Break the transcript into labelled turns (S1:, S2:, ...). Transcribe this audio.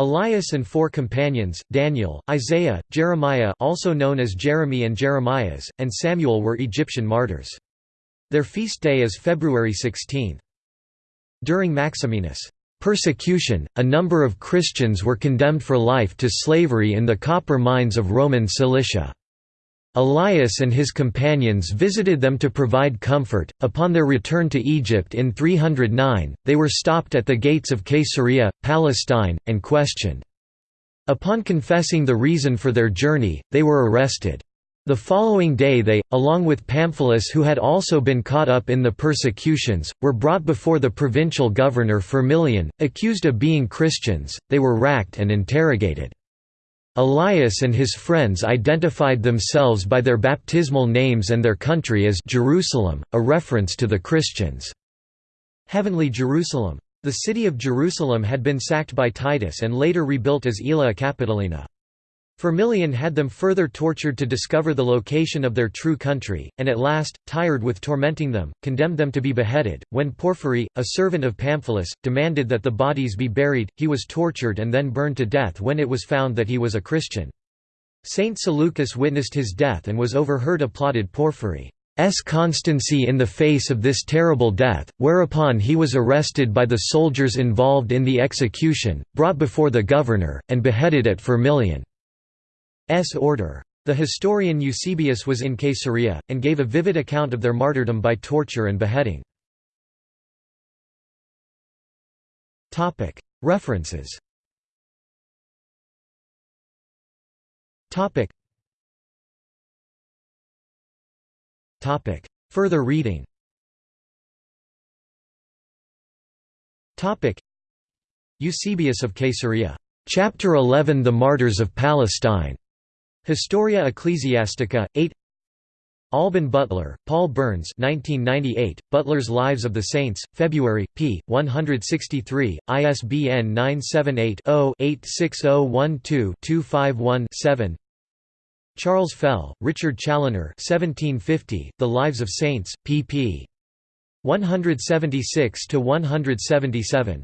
S1: Elias and four companions, Daniel, Isaiah, Jeremiah also known as Jeremy and Jeremias, and Samuel were Egyptian martyrs. Their feast day is February 16. During Maximinus' persecution, a number of Christians were condemned for life to slavery in the copper mines of Roman Cilicia. Elias and his companions visited them to provide comfort. Upon their return to Egypt in 309, they were stopped at the gates of Caesarea, Palestine, and questioned. Upon confessing the reason for their journey, they were arrested. The following day they, along with Pamphilus who had also been caught up in the persecutions, were brought before the provincial governor Firmilian, accused of being Christians, they were racked and interrogated. Elias and his friends identified themselves by their baptismal names and their country as Jerusalem, a reference to the Christians' heavenly Jerusalem. The city of Jerusalem had been sacked by Titus and later rebuilt as Aelia Capitolina. Firmilian had them further tortured to discover the location of their true country, and at last, tired with tormenting them, condemned them to be beheaded. When Porphyry, a servant of Pamphilus, demanded that the bodies be buried, he was tortured and then burned to death when it was found that he was a Christian. Saint Seleucus witnessed his death and was overheard applauded Porphyry's constancy in the face of this terrible death, whereupon he was arrested by the soldiers involved in the execution, brought before the governor, and beheaded at Firmilian. S order. The historian Eusebius was in Caesarea, and gave a vivid account of their martyrdom by torture and beheading. References Further reading Eusebius of Caesarea. Chapter 11 The Martyrs of Palestine. Historia Ecclesiastica, 8 Alban Butler, Paul Burns 1998, Butler's Lives of the Saints, February, p. 163, ISBN 978-0-86012-251-7 Charles Fell, Richard Challoner 1750, The Lives of Saints, pp. 176–177